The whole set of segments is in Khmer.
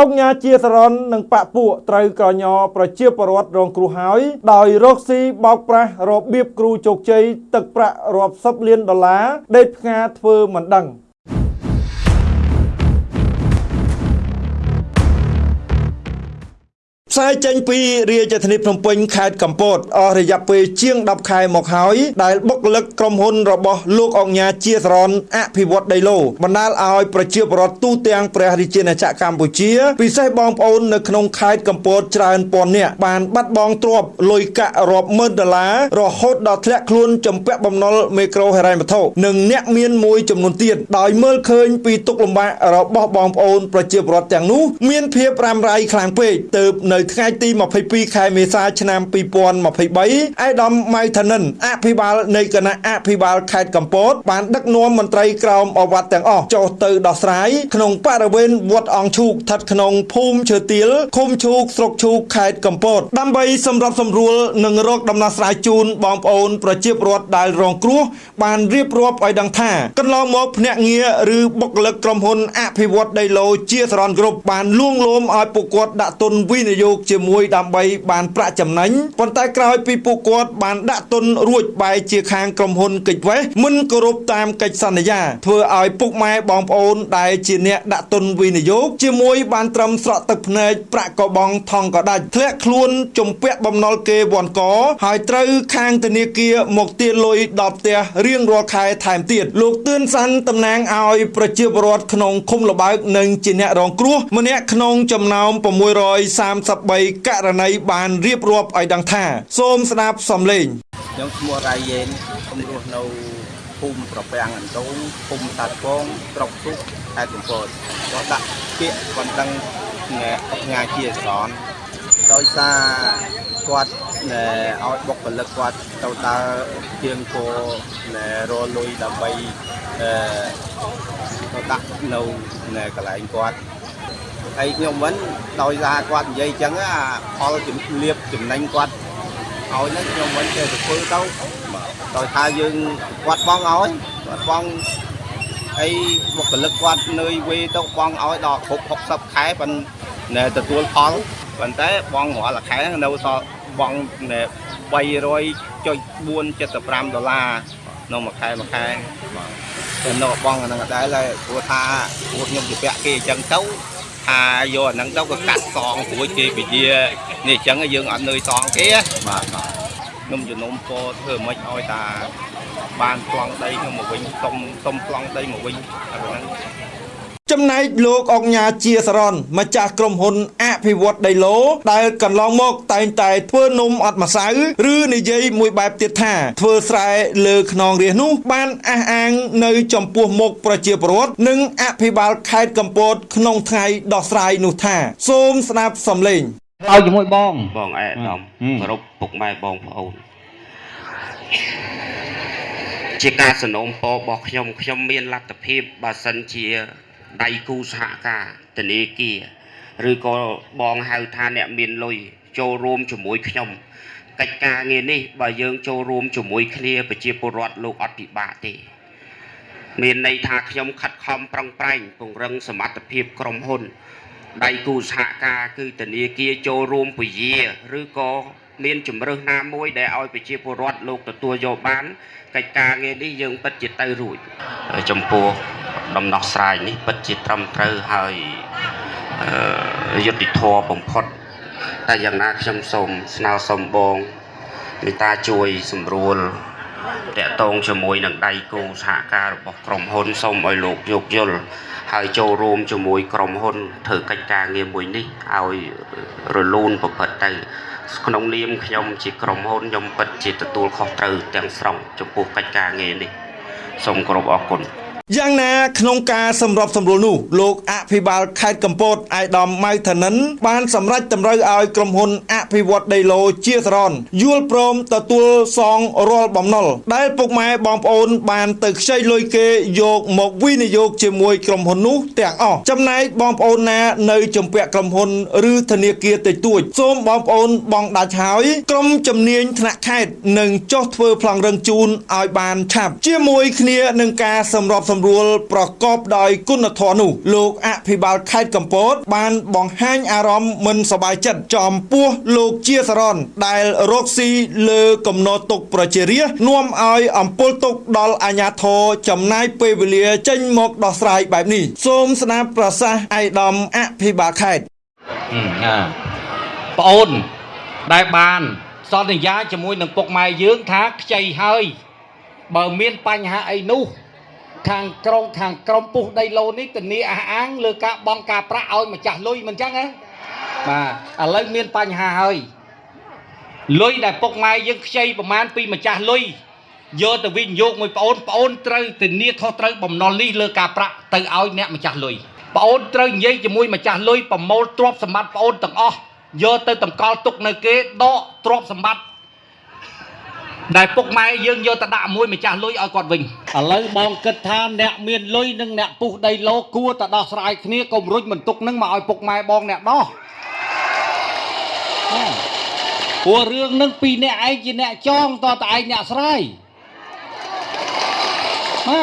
អង្គញាជាសរននិងបពពួកត្រូវក្រញប្រជាពលរដ្ឋរងគ្រោះហើយ ដោយរកស៊ីបោកប្រាស់របៀបគ្រូជោគជ័យទឹកប្រាក់រាប់សិបលានដុល្លារដេកផ្ងាធ្វើមិនដឹង ផ្សាយចេញពីរាជធានីភ្នំពេញខេត្តកំពតអស់រយៈពេលជាង10ខែមកហើយដែលបុគ្គលិកក្រុមហ៊ុនរបស់លោកអង្គញាជាសរនអភិវឌ្ឍដីឡូបណ្ដាលឲ្យប្រជាពលរដ្ឋទូទាំងព្រះរាជាណាចក្រកម្ពុជាពិសេសបងប្អូននៅក្នុងខេត្តកំពតច្រើនពាន់នាក់បានបាត់បង់ទ្រព្យលុយកាក់រាប់ម៉ឺនដុល្លាររហូតដល់ធ្លាក់ខ្លួនចំពាក់បំណុលមេក្រូហិរញ្ញវត្ថុនិងអ្នកមានមួយចំនួនទៀតដោយមើលឃើញពីទុកលំបាករបស់បងប្អូនប្រជាពលរដ្ឋទាំងនោះមានភាពរ៉ាំរ៉ៃខ្លាំងពេកទើបនៅថ្ងៃទី22ខែមេសាឆ្នាំ2023អៃដាមម៉ៅថានិនអភិបាលនៃគណៈអភិបាលខេត្តកំពតបានដឹកនាំមន្ត្រីក្រមអវត្តទាំងអស់ចុះទៅដោះស្រាយក្នុងបរិវេណវត្តអង្គឈូកស្ថិតក្នុងភូមិឈើទាលឃុំឈូកស្រុកឈូកខេត្តកំពតដើម្បីសម្របសម្រួលនិងរកដំណោះស្រាយជូនបងប្អូនប្រជាពលរដ្ឋដែលរងគ្រោះបានរៀបរាប់ឲ្យដឹងថាកន្លងមកភ្នាក់ងារឬបុគ្គលិកក្រុមហ៊ុនអភិវឌ្ឍដីឡូជាសរនគ្រប់បានលួងលោមឲ្យពួកគាត់ដាក់ទុនវិនិយោគជាមួយដើម្បីបានប្រាក់ចំណេញប៉ុន្តែក្រោយពីពួកគាត់បានដាក់ទុនរួចបែរជាខាងក្រុមហ៊ុនកិច្ចវេះមិនគោរពតាមកិច្ចសន្យាធ្វើឲ្យពុកម៉ែបងប្អូនដែលជាអ្នកដាក់ទុនវិនិយោគជាមួយបានត្រឹមស្រក់ទឹកភ្នែកប្រាក់កបងថងក៏ដាច់ធ្លាក់ខ្លួនជំពាក់បំណុលគេវ័នកហើយត្រូវខាងធនាគារមកទារលុយដល់ផ្ទះរៀងរាល់ខែថែមទៀតលោកទឿនសាន់តំណាងឲ្យប្រជាពលរដ្ឋក្នុងឃុំលបើកនិងជាអ្នករងគ្រោះម្នាក់ក្នុងចំណោម633ករណីបានរៀបរាប់ឲ្យដឹងថា សូមស្ដាប់សំឡេងខ្ញុំឈ្មោះរ៉ៃយេនខ្ញុំរស់នៅភូមិប្រពាំងអន្តូងភូមិតាត់ពងស្រុកទុកខេត្តកំពតក៏ដាក់ពាក្យបណ្ដឹងថ្ងៃថ្ងៃជាស្រន់ដោយសារគាត់ណែឲ្យបុគ្គលិកគាត់ទៅដើរជាងគោណែរលុយដើម្បីអឺទៅដាក់នៅណែកន្លែងគាត់ ហើយខ្ញុំមិនដោយសារគាត់និយាយអញ្ចឹងអាផលជំរាបចំណេញគាត់ឲ្យហ្នឹងខ្ញុំមិនចេះទៅធ្វើទៅដោយថាយើងគាត់បងឲ្យគាត់បងហើយបុគ្គលិកគាត់នឿយវេទៅបងឲ្យដល់គ្រប់60ខែប៉ុន្តែទទួលផលប៉ុន្តែបងរាល់ខែនៅសល់បង300.475ដុល្លារនៅមួយខែមួយខែបាទតែនៅបងអាហ្នឹងដែរហើយព្រោះថាព្រោះខ្ញុំជាពាក់គេអញ្ចឹងទៅ ថាយកអាហ្នឹងទៅក៏កាត់សងព្រួយគេពជានេះអញ្ចឹងយើងអត់នឿយសងគេបាទខ្ញុំជំនុំពរធ្វើមិនឲ្យតាបានប្លង់ដីខ្ញុំមកវិញសុំសុំប្លង់ដីមកវិញអាហ្នឹង ចំណែកលោកអង្ញាជាសរនម្ចាស់ក្រុមហ៊ុនអភិវឌ្ឍដីឡូដែលកន្លងមកតែងតែធ្វើនំអត់ម្សៅឬនិយាយមួយបែបទៀតថាធ្វើស្រែលើខ្នងរាសនោះ បានអះអាងនៅចំពោះមុខប្រជាពលរដ្ឋនិងអភិបាលខេត្តកំពតក្នុងថ្ងៃដោះស្រាយនោះថាសូមស្ដាប់សំឡេងឲ្យជាមួយបងបងអែដាមហឹមគោរពពុកម៉ែបងប្អូនជាការสนុំពររបស់ខ្ញុំខ្ញុំមានលទ្ធភាពបើសិនជា ដៃគូសហការធនាគារឬក៏បងហៅថាអ្នកមានលុយចូលរួមជាមួយខ្ញុំកិច្ចការងារនេះបើយើងចូលរួមជាមួយគ្នាប្រជាពលរដ្ឋលោកអត់ពិបាកទេ មានន័យថាខ្ញុំខិតខំប្រឹងប្រែងពង្រឹងសមត្ថភាពក្រុមហ៊ុនដៃគូសហការគឺធនាគារចូលរួមពជាឬក៏មានជំរើសណាមួយដែលឲ្យប្រជាពលរដ្ឋលោកទទួលយកបានកិច្ចការងារនេះយើងពិតជាទៅរួចហើយចំពោះ ដំណោះស្រាយនេះពិតជាត្រឹមត្រូវហើយអឺយុត្តិធម៌បំផុតតែយ៉ាងណាខ្ញុំសូមស្នើសុំបងមេត្តាជួយសម្រួលតាក់ទងជាមួយនឹងដៃគូសហការរបស់ក្រុមហ៊ុនសូមឲ្យលោកយោគយល់ហើយចូលរួមជាមួយក្រុមហ៊ុនធ្វើកិច្ចការងារមួយនេះឲ្យរលូនប្រព្រឹត្តទៅក្នុងនាមខ្ញុំជាក្រុមហ៊ុនខ្ញុំពិតជាទទួលខុសត្រូវទាំងស្រុងចំពោះកិច្ចការងារនេះសូមគោរពអរគុណ យ៉ាងណាក្នុងការសម្របសម្រួលនោះលោកអភិបាលខេត្តកំពតអាយដាមម៉ៅថានិន បានសម្រេចតម្រូវឲ្យក្រុមហ៊ុនអភិវឌ្ឍដីឡូជាសរនយល់ព្រមទទួលសងរាល់បំណុលដែលពុកម៉ែបងប្អូនបានទៅខ្ចីលុយគេយកមកវិនិយោគជាមួយក្រុមហ៊ុននោះទាំងអស់ចំណែកបងប្អូនណានៅជំពាក់ក្រុមហ៊ុនឬធនាគារតិចតួចសូមបងប្អូនបងដាច់ហើយក្រុមជំនាញថ្នាក់ខេត្តនឹងចុះធ្វើប្លង់រឹងជូនឲ្យបានឆាប់ជាមួយគ្នានឹងការសម្របសម្សម្រួលប្រកបដោយគុណធម៌នោះលោកអភិបាលខេត្តកំពត បានបង្ហាញអារម្មណ៍មិនសប្បាយចិត្តចំពោះលោកជាសរនដែលរកស៊ីលើកំណត់ទុកប្រជារាស្ត្រនាំឲ្យអំពើទុកដល់អាជ្ញាធរចំណាយពេលវេលាចេញមកដោះស្រាយបែបនេះសូមស្ដាប់ប្រសាសន៍ឯកឧត្តមអភិបាលខេត្តហឹមណាប្អូនដែលបានសន្យាជាមួយនឹងពុកម៉ែយើងថាខ្ចីហើយបើមានបញ្ហាអីនោះ ខាងក្រុងខាងក្រុមពុះដីឡូនេះធានាអះអាងលើការបង់ការប្រាក់ឲ្យម្ចាស់លុយមិនចឹងហ៎បាទឥឡូវមានបញ្ហាហើយលុយដែលពុកម៉ែយើងខ្ចីប្រមាណពីម្ចាស់លុយយកទៅវិនិយោគមួយប្អូនប្អូនត្រូវធានាខុសត្រូវបំណុលនេះលើការប្រាក់ទៅឲ្យអ្នកម្ចាស់លុយប្អូនត្រូវនិយាយជាមួយម្ចាស់លុយប្រមូលទ្រព្យសម្បត្តិប្អូនទាំងអស់យកទៅតម្កល់ទុកនៅគេដកទ្រព្យសម្បត្តិ ដែលពុកម៉ែយើងយកទៅដាក់មួយម្ចាស់លុយឲ្យគាត់វិញឥឡូវបងគិតថាអ្នកមានលុយនិងអ្នកពុះដីឡូគួរតែដោះស្រាយគ្នាកុំរុញបន្ទុកនឹងមកឲ្យពុកម៉ែបងអ្នកដោះណាព្រោះរឿងនឹងពីអ្នកឯងជាអ្នកចងតតែឯងអ្នកស្រាយណា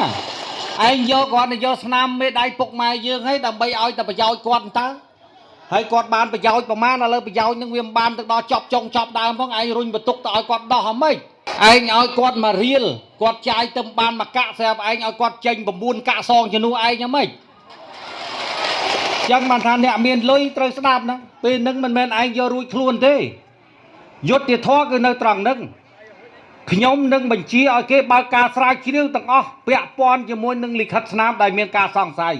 ឯងយកគាត់ទៅយកស្នាមមេដៃពុកម៉ែយើងឲ្យដើម្បីឲ្យតែប្រយោជន៍គាត់តើហើយគាត់បានប្រយោជន៍ប្រមាណឥឡូវប្រយោជន៍នឹងវាមិនបានទៅដល់ចប់ចុងចប់ដើមផងឯងរុញបន្ទុកទៅឲ្យគាត់ដោះហ្មង ឯងឲ្យគាត់មករៀលគាត់ចាយទៅបានមួយកាក់ស្រាប់ឯងឲ្យគាត់ចេញ9កាក់សងជំនួសឯងហ្មងឯងចឹងបានថាអ្នកមានលុយត្រូវស្ដាប់ណាពេលហ្នឹងមិនមែនឯងយករួចខ្លួនទេយុទ្ធធរគឺនៅត្រង់ហ្នឹងខ្ញុំនឹងបញ្ជាឲ្យគេបើកការស្រាវជ្រាវទាំងអស់ពាក់ព័ន្ធជាមួយនឹងលិខិតស្នាមដែលមានការសង្ស័យ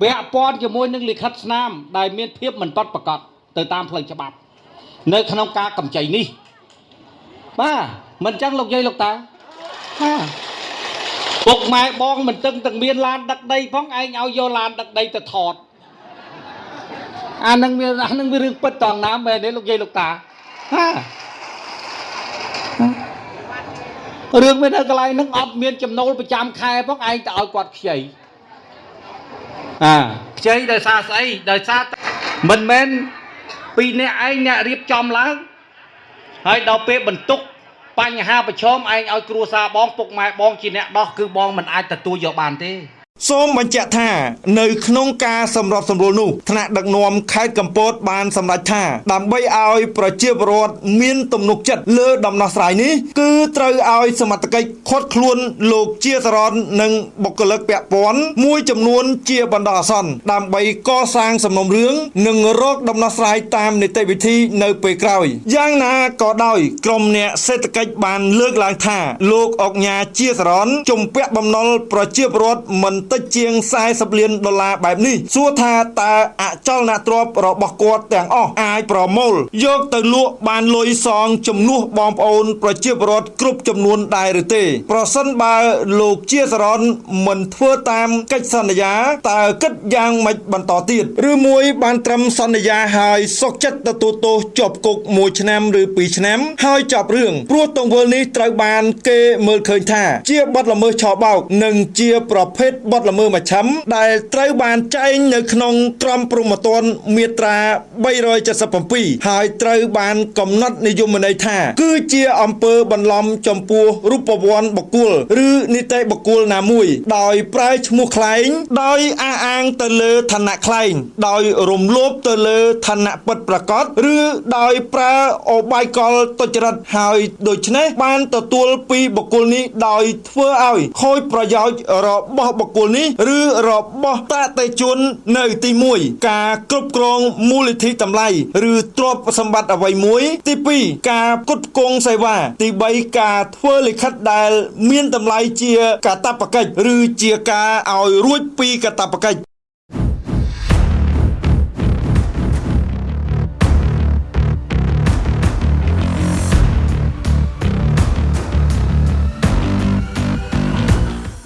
ពាក់ព័ន្ធជាមួយនឹងលិខិតស្នាមដែលមានភាពមិនពិតប្រាកដទៅតាមផ្លូវច្បាប់ នៅក្នុងការកម្ចីនេះ បាទមិនចឹងលោកយាយលោកតាបាទពុកម៉ែបងមិនទឹងទាំងមានឡានដឹកដីផងឯងឲ្យយកឡានដឹកដីទៅថតអានឹងវាអានឹងវារឿងពិតតងណាមែនទេលោកយាយលោកតាហារឿងវានៅកន្លែងហ្នឹងអត់មានចំណូលប្រចាំខែផងឯងទៅឲ្យគាត់ខ្ចីអាខ្ចីដោយសារស្អីដោយសារតែមិនមែនពីអ្នកឯងអ្នករៀបចំឡើង ហើយដល់ពេលបន្ទុកបញ្ហាប្រឈមឯងឲ្យគ្រួសារបងពុកម៉ែបងជាអ្នកដោះគឺបងមិនអាចទទួលយកបានទេ សូមបញ្ជាក់ថានៅក្នុងការសម្របសម្រួលនោះថ្នាក់ដឹកនាំខេត្តកំពតបានសម្រេចថាដើម្បីឲ្យប្រជាពលរដ្ឋមានទំនុកចិត្តលើដំណោះស្រាយនេះគឺត្រូវឲ្យសមត្ថកិច្ចឃាត់ខ្លួនលោកជាសរននិងបុគ្គលិកពាក់ព័ន្ធមួយចំនួនជាបណ្ដោះអាសន្នដើម្បីកសាងសំណុំរឿងនិងរកដំណោះស្រាយតាមនីតិវិធីនៅពេលក្រោយយ៉ាងណាក៏ដោយក្រមអ្នកសេដ្ឋកិច្ចបានលើកឡើងថាលោកអុកញ៉ាជាសរនជំពាក់បំណុលប្រជាពលរដ្ឋមិនតិចជាង40លានដុល្លារបែបនេះសួរថាតើអចលនទ្រព្យរបស់គាត់ទាំងអស់អាចប្រមូលយកទៅលក់បានលុយសងជំនួសបងប្អូន ប្រជាពលរដ្ឋគ្រប់ចំនួនដែរឬទេ ប្រសិនបើលោកជាសរនមិនធ្វើតាមកិច្ចសន្យាតើគិតយ៉ាងម៉េចបន្តទៀតឬមួយបានត្រឹមសន្យាហើយសុកចិត្តទទួលទោសជាប់គុក1ឆ្នាំឬ2ឆ្នាំ ហើយចប់រឿងព្រោះទង្វើនេះត្រូវបាន គេមើលឃើញថា ជាបទល្មើសឆបោកនិងជាប្រភេទបទល្មើសមជ្ឈិមដែលត្រូវបានចែងនៅក្នុងក្រមព្រហ្មទណ្ឌមាត្រា377ហើយត្រូវបានកំណត់និយមន័យថា គឺជាអំពើបន្លំចំពោះរូបវ័ន្តបុគ្គលឬនីតិបុគ្គលណាមួយ ដោយប្រើឈ្មោះខ្លែង ដោយអះអាងទៅលើឋានៈខ្លែង ដោយរំលោភទៅលើឋានៈពិតប្រាកដឬដោយប្រើអបាយកលទុច្ចរិតហើយដូច្នេះបានទទួលពីបុគ្គលនេះដោយធ្វើឲ្យខូចប្រយោជន៍របស់បុគ្គលនេះ ឬរបស់តេតេជននៅទី1ការគ្រប់គ្រងមូលនិធិតម្លៃឬទ្រព្យសម្បត្តិអ្វីមួយ ទី2ការផ្គត់ផ្គង់សេវា ទី3ការធ្វើលិខិតដែល មានតម្លៃជាកាតព្វកិច្ចឬជាការឲ្យរួចពីកាតព្វកិច្ច